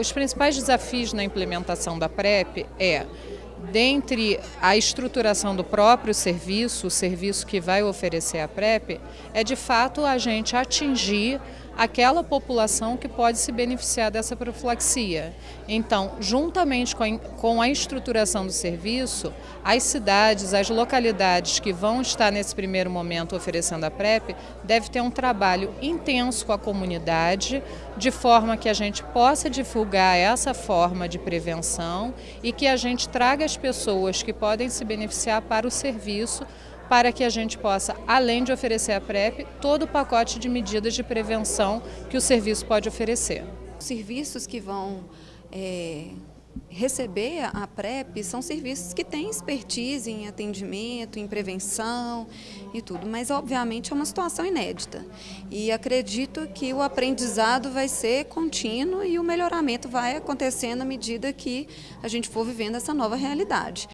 Os principais desafios na implementação da PrEP é dentre a estruturação do próprio serviço, o serviço que vai oferecer a PrEP, é de fato a gente atingir aquela população que pode se beneficiar dessa profilaxia. Então, juntamente com a, estruturação do serviço, as cidades, as localidades que vão estar nesse primeiro momento oferecendo a PrEP, deve ter um trabalho intenso com a comunidade, de forma que a gente possa divulgar essa forma de prevenção e que a gente traga as pessoas que podem se beneficiar para o serviço, para que a gente possa, além de oferecer a PrEP, todo o pacote de medidas de prevenção que o serviço pode oferecer. Os serviços que vão é, receber a PrEP são serviços que têm expertise em atendimento, em prevenção e tudo, mas obviamente é uma situação inédita. E acredito que o aprendizado vai ser contínuo e o melhoramento vai acontecendo à medida que a gente for vivendo essa nova realidade.